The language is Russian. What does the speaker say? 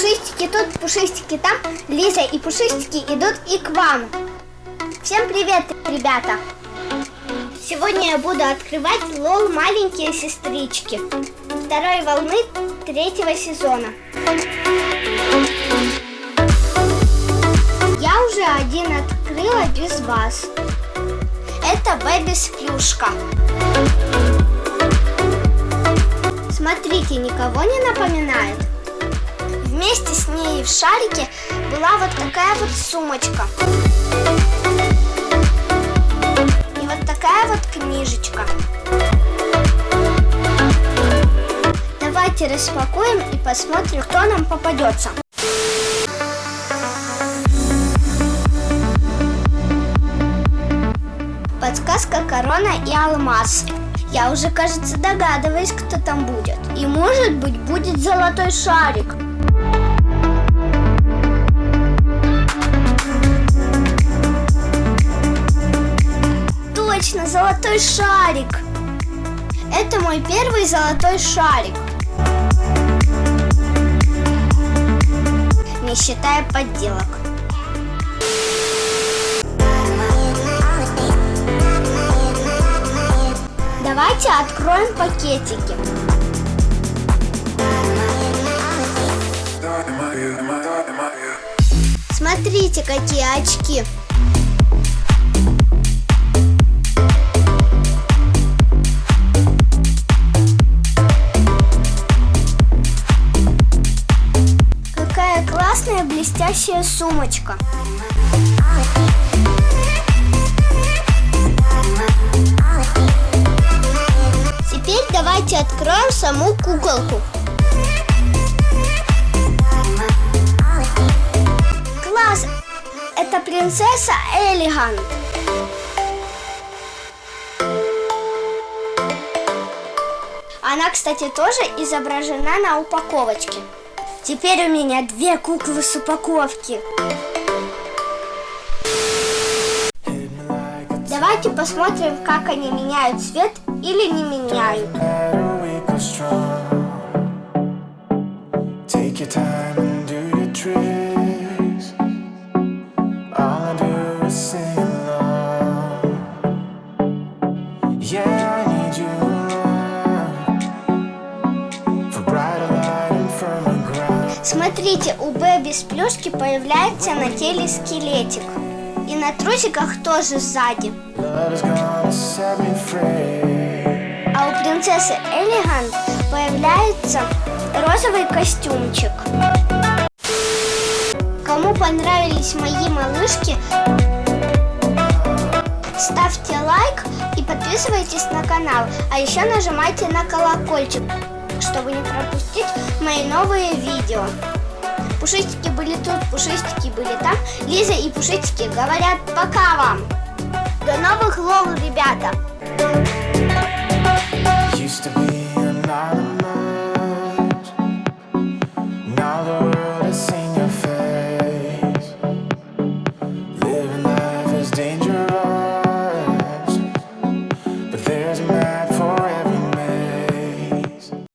Пушистики тут, пушистики там, Лиза и пушистики идут и к вам. Всем привет, ребята! Сегодня я буду открывать лол «Маленькие сестрички» второй волны третьего сезона. Я уже один открыла без вас. Это Бэби Сплюшка. Смотрите, никого не напоминает? Вместе с ней в шарике была вот такая вот сумочка. И вот такая вот книжечка. Давайте распакуем и посмотрим, кто нам попадется. Подсказка корона и алмаз. Я уже, кажется, догадываюсь, кто там будет. И может быть будет золотой шарик. Точно, золотой шарик. Это мой первый золотой шарик. Не считая подделок. Давайте откроем пакетики. Смотрите, какие очки. Классная блестящая сумочка. Теперь давайте откроем саму куколку. Класс! Это принцесса Элигант. Она, кстати, тоже изображена на упаковочке. Теперь у меня две куклы с упаковки. Давайте посмотрим, как они меняют цвет или не меняют. Take your time Смотрите, у Бэби с плюшки появляется на теле скелетик. И на трусиках тоже сзади. А у принцессы Элигант появляется розовый костюмчик. Кому понравились мои малышки, ставьте лайк и подписывайтесь на канал. А еще нажимайте на чтобы не пропустить мои новые видео. Пушистики были тут, пушистики были там. Лиза и пушистики говорят пока вам. До новых лол, ребята!